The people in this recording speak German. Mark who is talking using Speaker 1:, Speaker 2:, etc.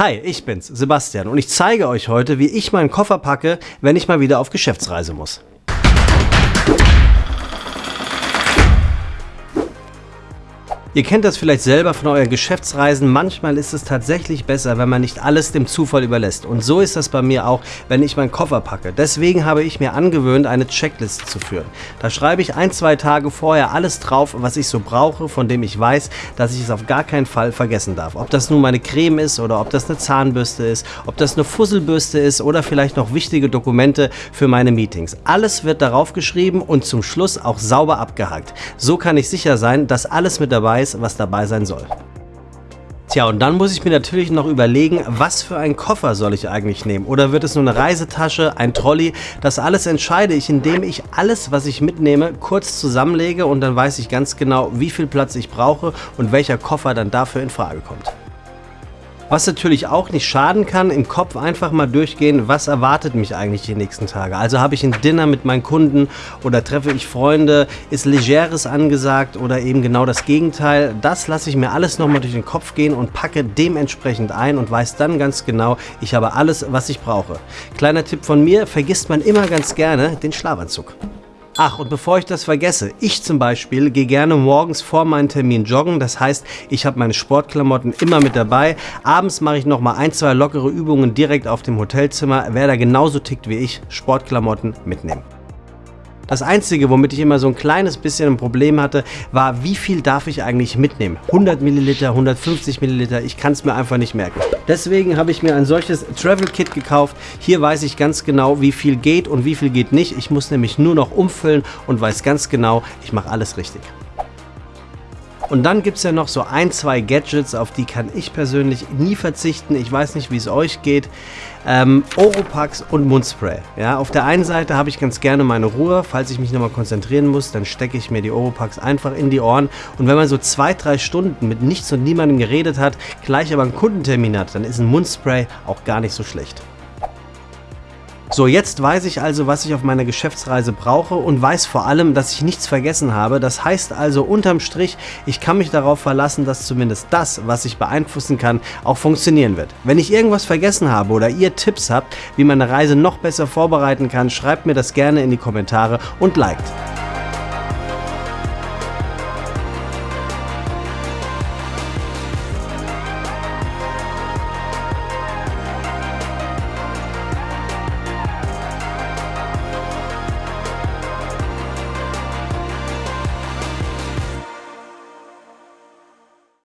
Speaker 1: Hi, ich bin's, Sebastian, und ich zeige euch heute, wie ich meinen Koffer packe, wenn ich mal wieder auf Geschäftsreise muss. Ihr kennt das vielleicht selber von euren Geschäftsreisen. Manchmal ist es tatsächlich besser, wenn man nicht alles dem Zufall überlässt. Und so ist das bei mir auch, wenn ich meinen Koffer packe. Deswegen habe ich mir angewöhnt, eine Checkliste zu führen. Da schreibe ich ein, zwei Tage vorher alles drauf, was ich so brauche, von dem ich weiß, dass ich es auf gar keinen Fall vergessen darf. Ob das nun meine Creme ist oder ob das eine Zahnbürste ist, ob das eine Fusselbürste ist oder vielleicht noch wichtige Dokumente für meine Meetings. Alles wird darauf geschrieben und zum Schluss auch sauber abgehakt. So kann ich sicher sein, dass alles mit dabei weiß, was dabei sein soll. Tja, und dann muss ich mir natürlich noch überlegen, was für einen Koffer soll ich eigentlich nehmen? Oder wird es nur eine Reisetasche, ein Trolley? Das alles entscheide ich, indem ich alles, was ich mitnehme, kurz zusammenlege und dann weiß ich ganz genau, wie viel Platz ich brauche und welcher Koffer dann dafür in Frage kommt. Was natürlich auch nicht schaden kann, im Kopf einfach mal durchgehen, was erwartet mich eigentlich die nächsten Tage. Also habe ich ein Dinner mit meinen Kunden oder treffe ich Freunde, ist Legeres angesagt oder eben genau das Gegenteil. Das lasse ich mir alles nochmal durch den Kopf gehen und packe dementsprechend ein und weiß dann ganz genau, ich habe alles, was ich brauche. Kleiner Tipp von mir, vergisst man immer ganz gerne den Schlafanzug. Ach, und bevor ich das vergesse, ich zum Beispiel gehe gerne morgens vor meinem Termin joggen. Das heißt, ich habe meine Sportklamotten immer mit dabei. Abends mache ich nochmal ein, zwei lockere Übungen direkt auf dem Hotelzimmer. Wer da genauso tickt wie ich, Sportklamotten mitnehmen. Das Einzige, womit ich immer so ein kleines bisschen ein Problem hatte, war, wie viel darf ich eigentlich mitnehmen? 100 Milliliter, 150 Milliliter, ich kann es mir einfach nicht merken. Deswegen habe ich mir ein solches Travel Kit gekauft. Hier weiß ich ganz genau, wie viel geht und wie viel geht nicht. Ich muss nämlich nur noch umfüllen und weiß ganz genau, ich mache alles richtig. Und dann gibt es ja noch so ein, zwei Gadgets, auf die kann ich persönlich nie verzichten. Ich weiß nicht, wie es euch geht. Ähm, Oropax und Mundspray. Ja, auf der einen Seite habe ich ganz gerne meine Ruhe. Falls ich mich nochmal konzentrieren muss, dann stecke ich mir die Oropax einfach in die Ohren. Und wenn man so zwei, drei Stunden mit nichts und niemandem geredet hat, gleich aber einen Kundentermin hat, dann ist ein Mundspray auch gar nicht so schlecht. So, jetzt weiß ich also, was ich auf meiner Geschäftsreise brauche und weiß vor allem, dass ich nichts vergessen habe. Das heißt also unterm Strich, ich kann mich darauf verlassen, dass zumindest das, was ich beeinflussen kann, auch funktionieren wird. Wenn ich irgendwas vergessen habe oder ihr Tipps habt, wie man eine Reise noch besser vorbereiten kann, schreibt mir das gerne in die Kommentare und liked.